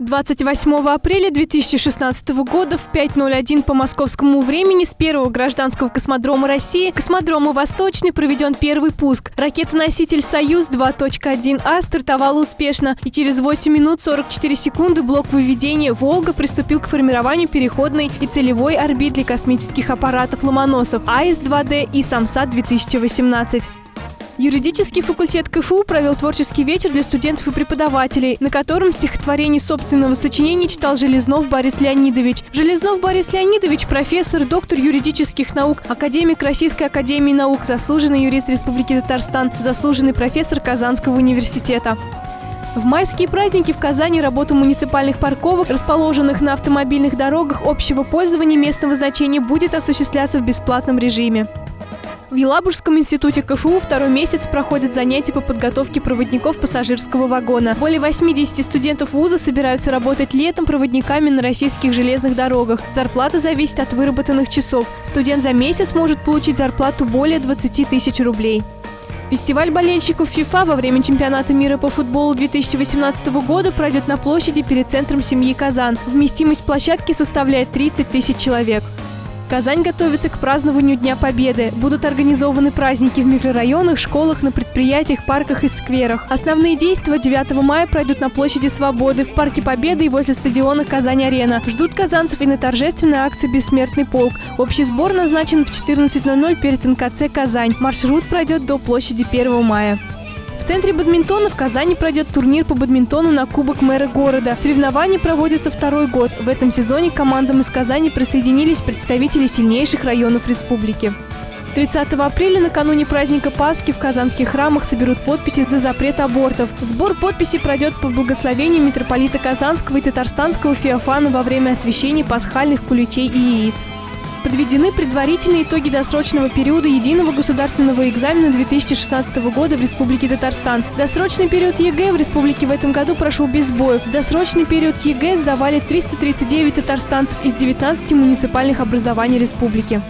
28 апреля 2016 года в 5.01 по московскому времени с первого гражданского космодрома России космодрома Восточный проведен первый пуск. Ракета-носитель «Союз 2.1А» стартовала успешно, и через 8 минут 44 секунды блок выведения «Волга» приступил к формированию переходной и целевой орбит для космических аппаратов «Ломоносов» АИС-2Д и «Самсат-2018». Юридический факультет КФУ провел творческий вечер для студентов и преподавателей, на котором стихотворение собственного сочинения читал Железнов Борис Леонидович. Железнов Борис Леонидович – профессор, доктор юридических наук, академик Российской академии наук, заслуженный юрист Республики Татарстан, заслуженный профессор Казанского университета. В майские праздники в Казани работа муниципальных парковок, расположенных на автомобильных дорогах общего пользования местного значения, будет осуществляться в бесплатном режиме. В Елабужском институте КФУ второй месяц проходят занятия по подготовке проводников пассажирского вагона. Более 80 студентов вуза собираются работать летом проводниками на российских железных дорогах. Зарплата зависит от выработанных часов. Студент за месяц может получить зарплату более 20 тысяч рублей. Фестиваль болельщиков ФИФА во время чемпионата мира по футболу 2018 года пройдет на площади перед центром семьи Казан. Вместимость площадки составляет 30 тысяч человек. Казань готовится к празднованию Дня Победы. Будут организованы праздники в микрорайонах, школах, на предприятиях, парках и скверах. Основные действия 9 мая пройдут на площади Свободы, в Парке Победы и возле стадиона Казань-Арена. Ждут казанцев и на торжественной акции «Бессмертный полк». Общий сбор назначен в 14.00 перед НКЦ «Казань». Маршрут пройдет до площади 1 мая. В центре бадминтона в Казани пройдет турнир по бадминтону на Кубок мэра города. Соревнования проводятся второй год. В этом сезоне командам из Казани присоединились представители сильнейших районов республики. 30 апреля накануне праздника Пасхи в казанских храмах соберут подписи за запрет абортов. Сбор подписей пройдет по благословению митрополита Казанского и Татарстанского Феофана во время освящения пасхальных куличей и яиц. Подведены предварительные итоги досрочного периода единого государственного экзамена 2016 года в Республике Татарстан. Досрочный период ЕГЭ в республике в этом году прошел без сбоев. Досрочный период ЕГЭ сдавали 339 татарстанцев из 19 муниципальных образований республики.